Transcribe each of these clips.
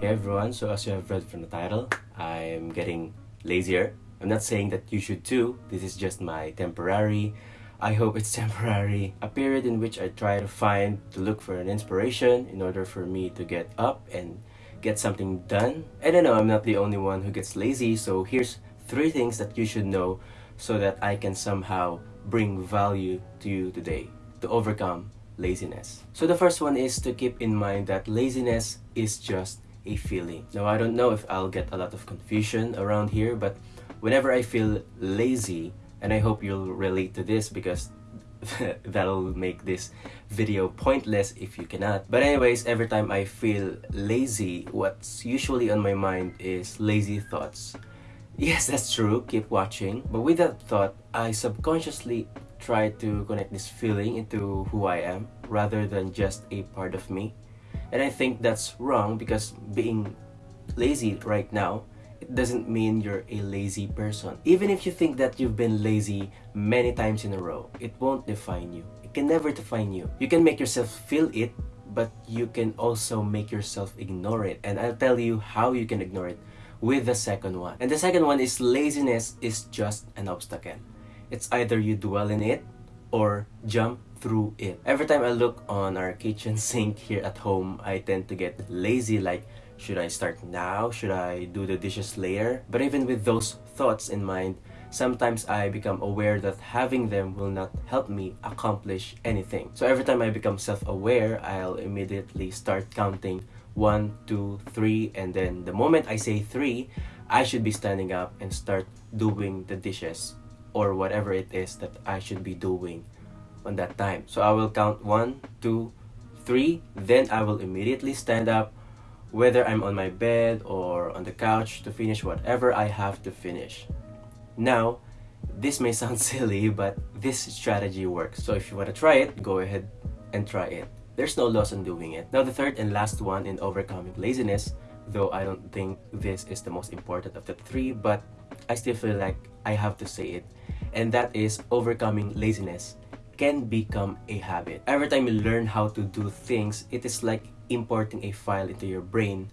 Hey everyone, so as you have read from the title, I'm getting lazier. I'm not saying that you should too, this is just my temporary, I hope it's temporary, a period in which I try to find, to look for an inspiration in order for me to get up and get something done. And I know I'm not the only one who gets lazy, so here's three things that you should know so that I can somehow bring value to you today to overcome laziness. So the first one is to keep in mind that laziness is just a feeling. Now I don't know if I'll get a lot of confusion around here, but whenever I feel lazy, and I hope you'll relate to this because that'll make this video pointless if you cannot. But anyways, every time I feel lazy, what's usually on my mind is lazy thoughts. Yes, that's true, keep watching. But with that thought, I subconsciously try to connect this feeling into who I am rather than just a part of me. And I think that's wrong because being lazy right now, it doesn't mean you're a lazy person. Even if you think that you've been lazy many times in a row, it won't define you. It can never define you. You can make yourself feel it, but you can also make yourself ignore it. And I'll tell you how you can ignore it with the second one. And the second one is laziness is just an obstacle. It's either you dwell in it or jump through it. Every time I look on our kitchen sink here at home, I tend to get lazy like, should I start now? Should I do the dishes later? But even with those thoughts in mind, sometimes I become aware that having them will not help me accomplish anything. So every time I become self-aware, I'll immediately start counting one, two, three, and then the moment I say three, I should be standing up and start doing the dishes or whatever it is that I should be doing on that time. So I will count one, two, three, then I will immediately stand up whether I'm on my bed or on the couch to finish whatever I have to finish. Now, this may sound silly, but this strategy works. So if you want to try it, go ahead and try it. There's no loss in doing it. Now the third and last one in overcoming laziness, though I don't think this is the most important of the three, but I still feel like I have to say it, and that is overcoming laziness can become a habit. Every time you learn how to do things, it is like importing a file into your brain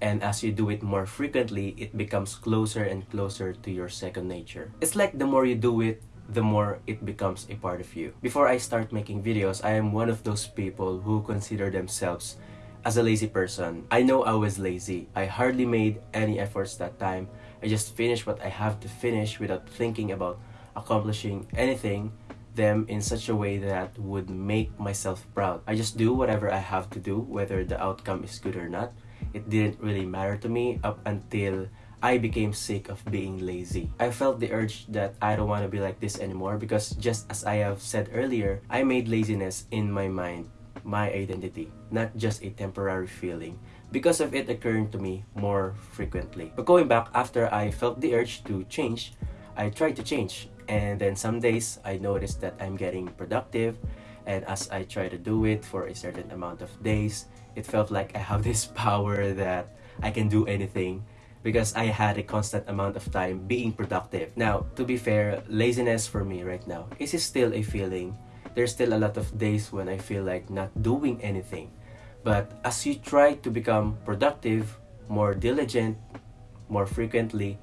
and as you do it more frequently, it becomes closer and closer to your second nature. It's like the more you do it, the more it becomes a part of you. Before I start making videos, I am one of those people who consider themselves as a lazy person. I know I was lazy. I hardly made any efforts that time. I just finished what I have to finish without thinking about accomplishing anything them in such a way that would make myself proud. I just do whatever I have to do, whether the outcome is good or not. It didn't really matter to me up until I became sick of being lazy. I felt the urge that I don't want to be like this anymore because just as I have said earlier, I made laziness in my mind my identity, not just a temporary feeling because of it occurring to me more frequently. But going back after I felt the urge to change, I tried to change and then some days I noticed that I'm getting productive and as I try to do it for a certain amount of days, it felt like I have this power that I can do anything because I had a constant amount of time being productive. Now, to be fair, laziness for me right now is still a feeling. There's still a lot of days when I feel like not doing anything. But as you try to become productive, more diligent, more frequently,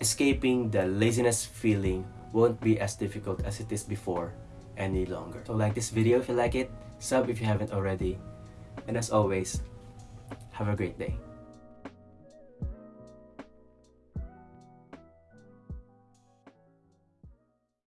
escaping the laziness feeling won't be as difficult as it is before any longer. So like this video if you like it, sub if you haven't already, and as always, have a great day.